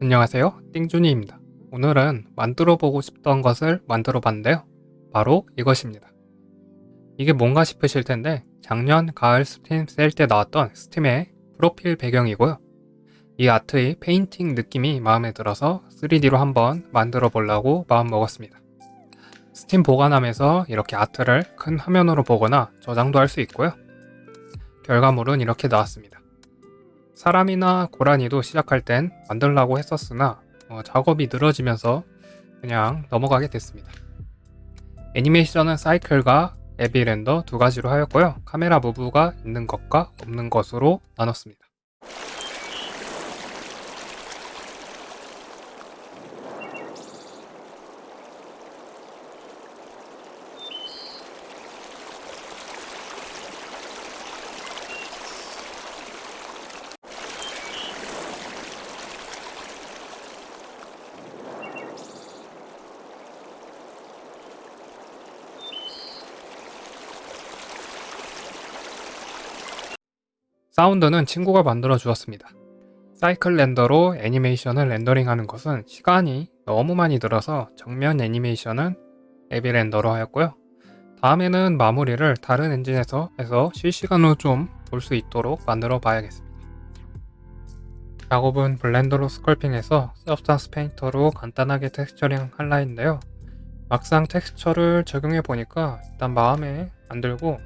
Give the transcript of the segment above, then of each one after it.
안녕하세요. 띵준이입니다. 오늘은 만들어 보고 싶던 것을 만들어 봤는데요. 바로 이것입니다. 이게 뭔가 싶으실 텐데 작년 가을 스팀 세일 때 나왔던 스팀의 프로필 배경이고요. 이 아트의 painting 느낌이 마음에 들어서 3D로 한번 만들어 보려고 마음먹었습니다. 스팀 보관함에서 이렇게 아트를 큰 화면으로 보거나 저장도 할 수 있고요. 결과물은 이렇게 나왔습니다 사람이나 고라니도 시작할 땐 만들라고 했었으나 어, 작업이 늘어지면서 그냥 넘어가게 됐습니다. 애니메이션은 사이클과 에비랜더 두 가지로 하였고요. 카메라 무브가 있는 것과 없는 것으로 나눴습니다. 사운드는 친구가 만들어 주었습니다. 사이클 렌더로 애니메이션을 렌더링하는 것은 시간이 너무 많이 들어서 정면 애니메이션은 Eevee render로 하였고요. 다음에는 마무리를 다른 엔진에서 해서 실시간으로 좀 볼 수 있도록 만들어 봐야겠습니다. 작업은 Blender로 sculpting해서 Substance Painter로 간단하게 texturing 할 라인인데요. 막상 텍스처를 적용해 보니까 일단 마음에 안 들고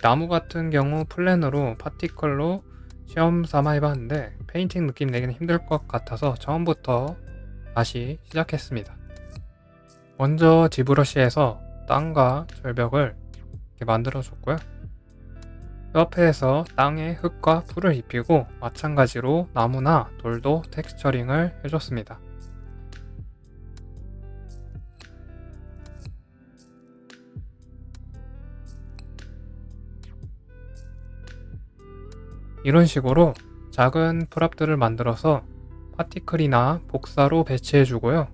나무 같은 경우 plane으로 particle로 시험 삼아 해봤는데 painting 느낌 내기는 힘들 것 같아서 처음부터 다시 시작했습니다. 먼저 ZBrush에서 땅과 절벽을 이렇게 만들어 줬고요. 옆에서 땅에 흙과 풀을 입히고 마찬가지로 나무나 돌도 texturing을 해줬습니다. 이런 식으로 작은 프랍들을 만들어서 파티클이나 복사로 배치해 주고요.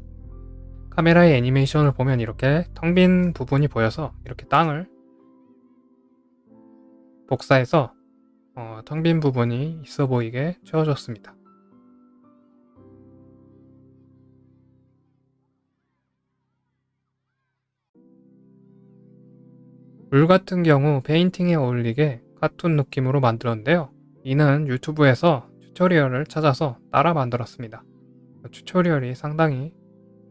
카메라의 애니메이션을 보면 이렇게 텅 빈 부분이 보여서 이렇게 땅을 복사해서 어, 텅빈 부분이 있어 보이게 채워줬습니다. 물 같은 경우 페인팅에 어울리게 카툰 느낌으로 만들었는데요. 이는 유튜브에서 tutorial을 찾아서 따라 만들었습니다. tutorial이 상당히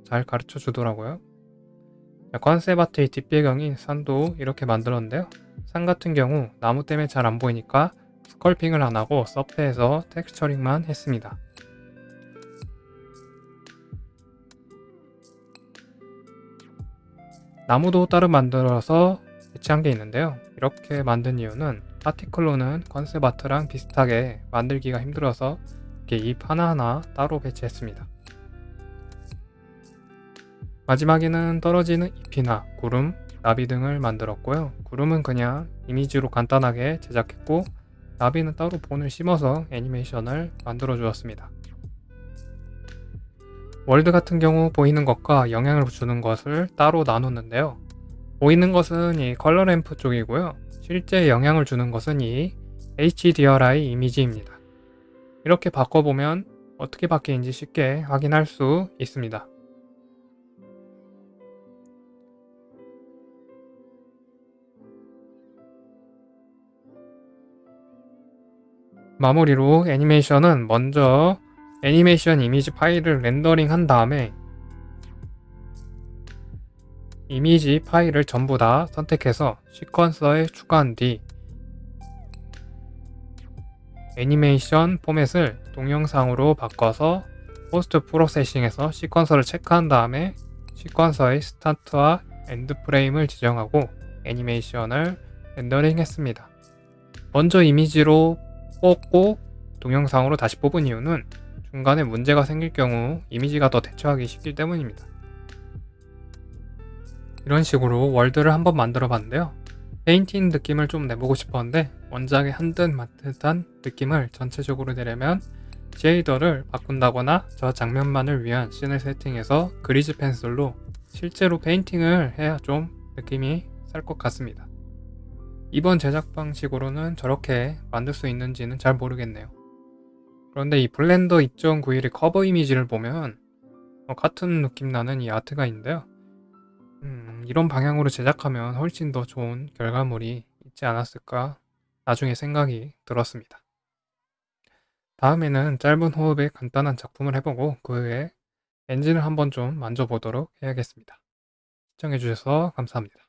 잘 가르쳐 주더라고요. 아트의 뒷배경인 산도 이렇게 만들었는데요. 산 같은 경우 나무 때문에 잘 안 보이니까 sculpting을 안 하고 서페에서 texturing만 했습니다. 나무도 따로 만들어서 배치한 게 있는데요. 이렇게 만든 이유는 파티클로는 컨셉 아트랑 비슷하게 만들기가 힘들어서 이렇게 잎 하나하나 따로 배치했습니다. 마지막에는 떨어지는 잎이나 구름, 나비 등을 만들었고요. 구름은 그냥 이미지로 간단하게 제작했고 나비는 따로 본을 심어서 애니메이션을 만들어 주었습니다. 월드 같은 경우 보이는 것과 영향을 주는 것을 따로 나눴는데요. 보이는 것은 이 컬러 램프 쪽이고요. 실제 영향을 주는 것은 이 HDRI 이미지입니다. 이렇게 바꿔보면 어떻게 바뀌는지 쉽게 확인할 수 있습니다. 마무리로 애니메이션은 먼저 애니메이션 이미지 파일을 렌더링 한 다음에 이미지 파일을 전부 다 선택해서 sequencer에 추가한 뒤 애니메이션 포맷을 동영상으로 바꿔서 post processing에서 sequencer를 체크한 다음에 sequencer의 스타트와 end 프레임을 지정하고 애니메이션을 렌더링 했습니다. 먼저 이미지로 뽑고 동영상으로 다시 뽑은 이유는 중간에 문제가 생길 경우 이미지가 더 대처하기 쉽기 때문입니다. 이런 식으로 월드를 한번 만들어 봤는데요. 페인팅 느낌을 좀 내보고 싶었는데 원작의 한듯 만듯한 느낌을 전체적으로 내려면 shader를 바꾼다거나 저 장면만을 위한 scene을 세팅해서 grease pencil로 실제로 페인팅을 해야 좀 느낌이 살 것 같습니다. 이번 제작 방식으로는 저렇게 만들 수 있는지는 잘 모르겠네요. 그런데 이 블렌더 2.91의 커버 이미지를 보면 어, 같은 느낌 나는 이 아트가 있는데요. 음, 이런 방향으로 제작하면 훨씬 더 좋은 결과물이 있지 않았을까 나중에 생각이 들었습니다. 다음에는 짧은 호흡에 간단한 작품을 해보고 그 후에 엔진을 한번 좀 만져보도록 해야겠습니다. 시청해주셔서 감사합니다.